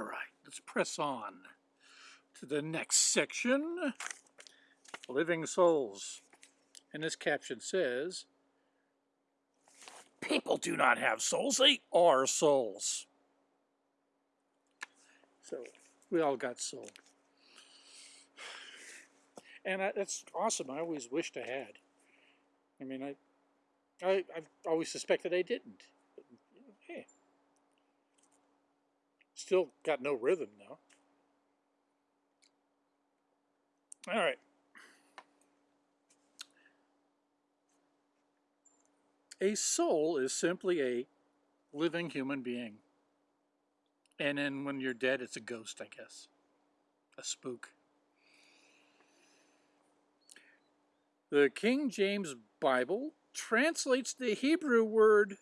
All right, let's press on to the next section, Living Souls. And this caption says, People do not have souls, they are souls. So, we all got soul. And I, that's awesome. I always wished I had. I mean, I, I, I've always suspected I didn't. But, hey, still got no rhythm now. All right. A soul is simply a living human being. And then when you're dead, it's a ghost, I guess. A spook. The King James Bible translates the Hebrew word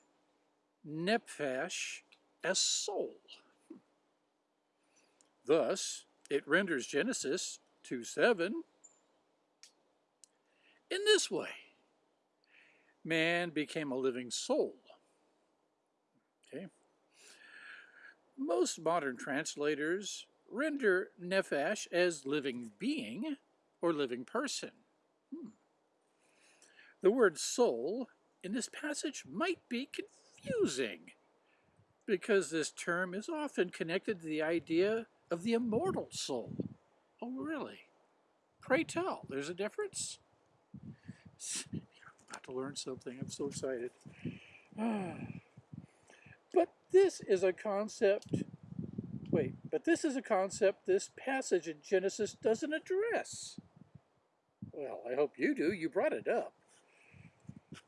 nephesh as soul. Thus, it renders Genesis 2 7 in this way man became a living soul. Okay. Most modern translators render nephesh as living being or living person. Hmm. The word soul in this passage might be confusing because this term is often connected to the idea of the immortal soul. Oh, really? Pray tell, there's a difference? I'm about to learn something. I'm so excited. But this is a concept, wait, but this is a concept this passage in Genesis doesn't address. Well, I hope you do. You brought it up.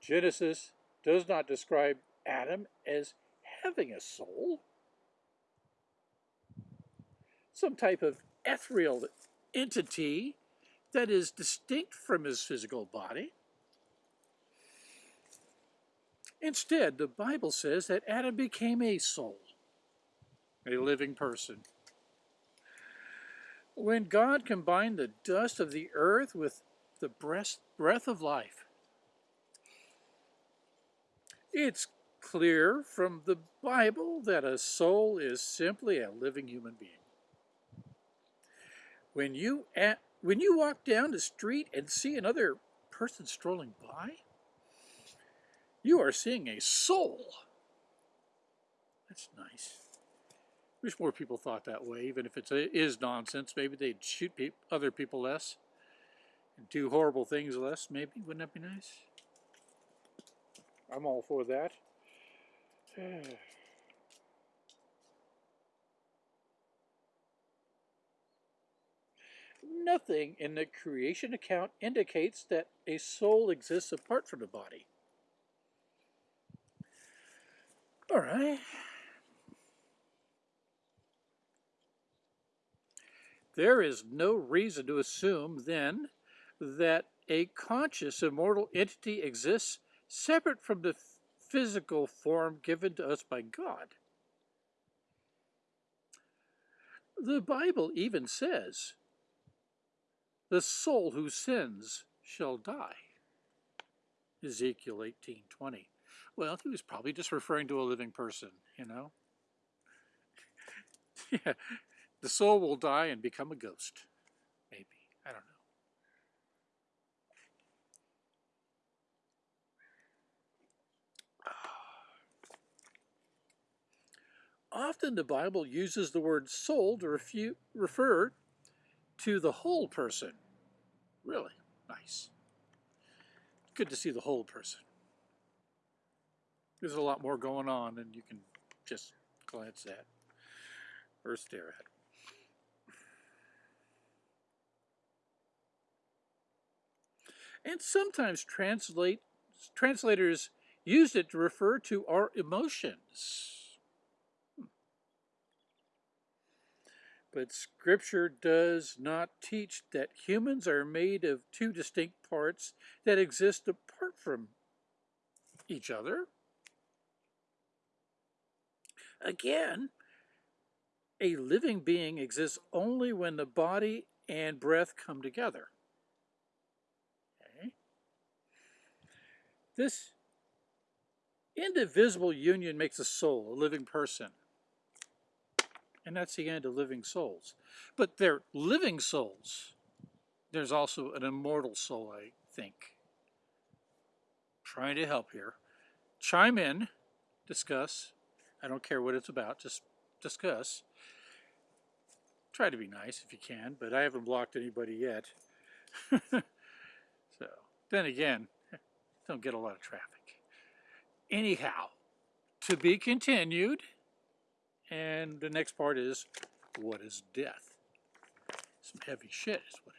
Genesis does not describe Adam as having a soul, some type of ethereal entity that is distinct from his physical body. Instead, the Bible says that Adam became a soul, a living person. When God combined the dust of the earth with the breath of life, it's clear from the Bible that a soul is simply a living human being. When you, at, when you walk down the street and see another person strolling by, you are seeing a soul. That's nice. Wish more people thought that way, even if it is nonsense. Maybe they'd shoot pe other people less and do horrible things less, maybe. Wouldn't that be nice? I'm all for that. Nothing in the creation account indicates that a soul exists apart from the body. All right. There is no reason to assume, then, that a conscious immortal entity exists separate from the physical form given to us by God. The Bible even says, the soul who sins shall die. Ezekiel 18.20. Well, he was probably just referring to a living person, you know? yeah, the soul will die and become a ghost, maybe. I don't know. Often the Bible uses the word soul to refer to the whole person. Really nice. Good to see the whole person. There's a lot more going on than you can just glance at or stare at. And sometimes translate, translators use it to refer to our emotions. But Scripture does not teach that humans are made of two distinct parts that exist apart from each other. Again, a living being exists only when the body and breath come together. Okay? This indivisible union makes a soul, a living person. And that's the end of living souls. But they're living souls. There's also an immortal soul, I think. Trying to help here. Chime in, discuss. I don't care what it's about, just discuss. Try to be nice if you can, but I haven't blocked anybody yet. so, then again, don't get a lot of traffic. Anyhow, to be continued. And the next part is, what is death? Some heavy shit is what